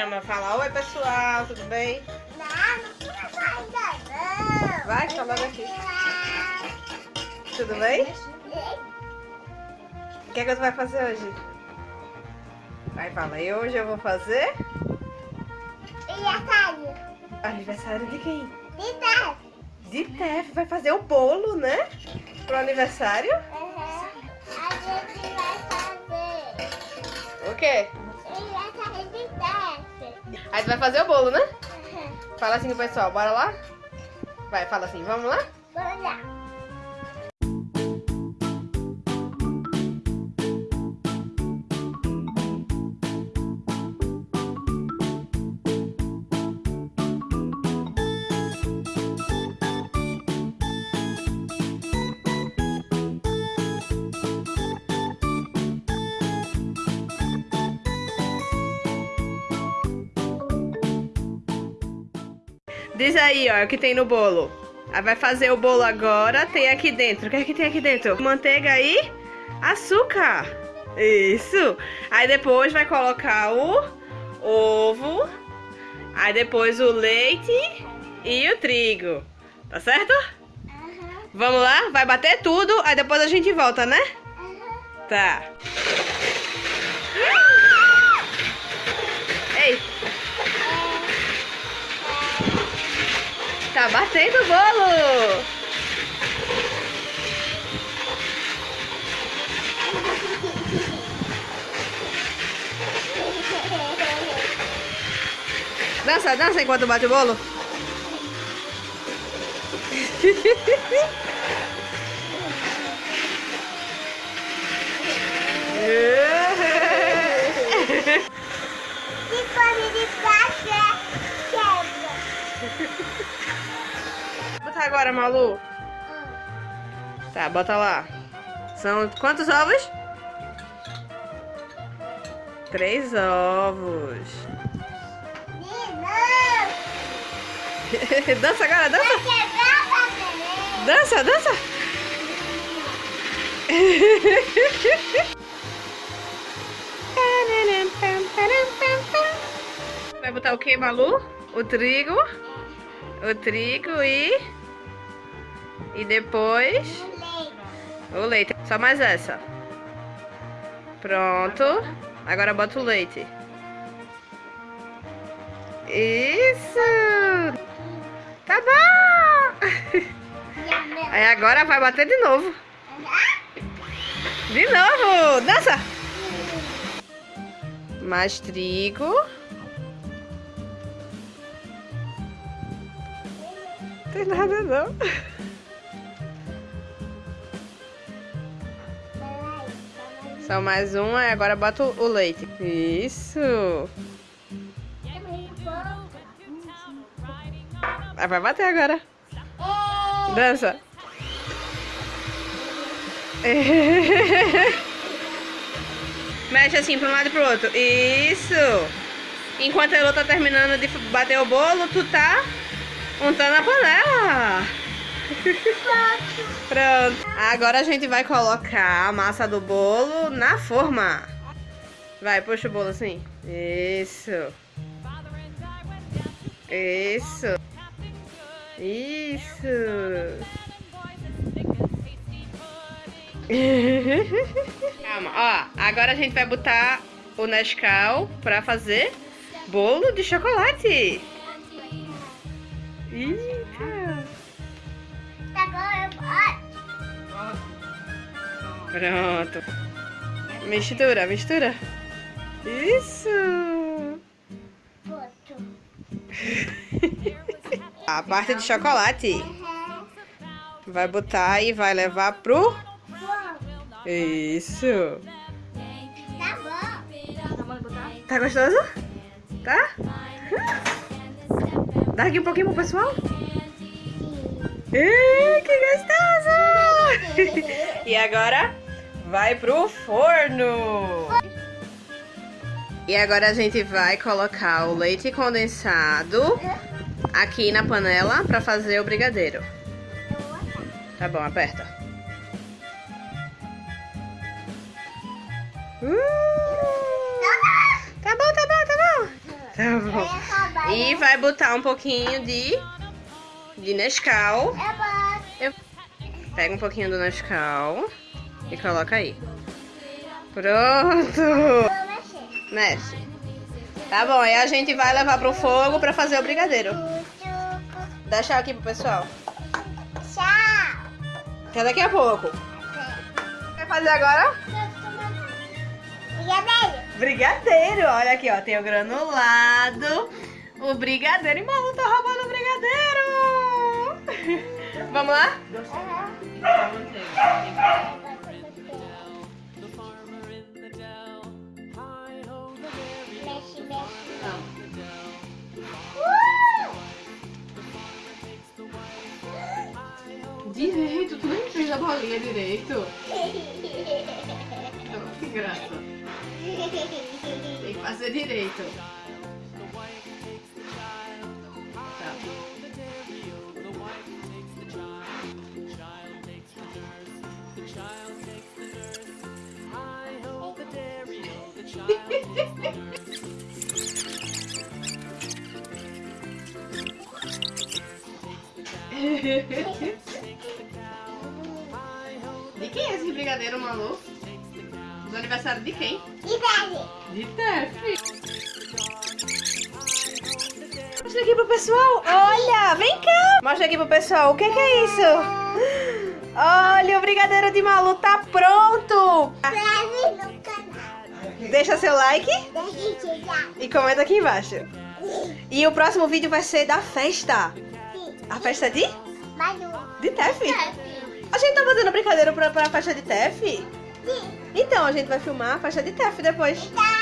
Chama, fala, oi pessoal, tudo bem? Não, não vai ainda não. Vai, falando aqui. Tudo bem? O que é que você vai fazer hoje? Vai, fala, e hoje eu vou fazer E a Caio? aniversário de quem? De trás. De Tef, vai fazer o bolo, né? Pro aniversário. Uhum. A gente vai fazer. O quê? Aí tu vai fazer o bolo, né? Uhum. Fala assim pro pessoal, bora lá? Vai, fala assim, vamos lá? Vamos lá. Diz aí, ó, o que tem no bolo. Aí vai fazer o bolo agora, tem aqui dentro. O que é que tem aqui dentro? Manteiga e açúcar. Isso. Aí depois vai colocar o ovo. Aí depois o leite e o trigo. Tá certo? Uhum. Vamos lá? Vai bater tudo, aí depois a gente volta, né? Uhum. Tá. Tá batendo o bolo. Dança, dança enquanto bate o bolo. For de. Bota agora, Malu. Tá, bota lá. São quantos ovos? Três ovos. Dança agora, dança. Dança, dança. Vai botar o que, Malu? O trigo. O trigo e... E depois... Leite. O leite. Só mais essa. Pronto. Agora bota o leite. Isso! Tá bom! Aí agora vai bater de novo. De novo! Dança! Mais trigo. Tem nada não. Só mais um, aí agora bota o leite. Isso! Aí vai bater agora. Dança. Mexe assim pra um lado e pro outro. Isso. Enquanto a Elô tá terminando de bater o bolo, tu tá untando a panela. Pronto. Agora a gente vai colocar a massa do bolo na forma. Vai, puxa o bolo assim. Isso. Isso. Isso. Calma, ó. Agora a gente vai botar o Nescau pra fazer bolo de chocolate. Eita. Agora bota. Pronto. Mistura, mistura. Isso. Boto. A parte de chocolate. Vai botar e vai levar pro... Isso. Tá bom. Tá gostoso? Tá? Dá aqui um pouquinho pro pessoal. Ei, que gostoso! e agora vai pro forno. E agora a gente vai colocar o leite condensado aqui na panela pra fazer o brigadeiro. Tá bom, aperta. Uh! Tá bom, tá bom. E vai botar um pouquinho de, de Nescau. Eu boto. Pega um pouquinho do Nescau e coloca aí. Pronto. Vou mexer. Mexe. Tá bom, aí a gente vai levar pro fogo pra fazer o brigadeiro. Dá tchau aqui pro pessoal. Tchau. Até daqui a pouco. Quer fazer agora? Brigadeiro. Brigadeiro. Olha aqui, ó. Tem o granulado, o brigadeiro. E Malu tá roubando o brigadeiro. Vamos lá? Mexe, mexe. Direito, tu nem fez a bolinha direito. Que graça. Tem que fazer direito. De quem é esse brigadeiro, Malu? Do aniversário de quem? Brigadeiro. De Tef. Mostra aqui pro pessoal. Olha, vem cá. Mostra aqui pro pessoal. O que, que é isso? Olha, o brigadeiro de Malu tá pronto. Deixa seu like e comenta aqui embaixo. E o próximo vídeo vai ser da festa. Sim. A festa de? Manu. De Tef. A gente tá fazendo brincadeira pra, pra festa de Tef? Sim. Então, a gente vai filmar a festa de Tef depois. Tá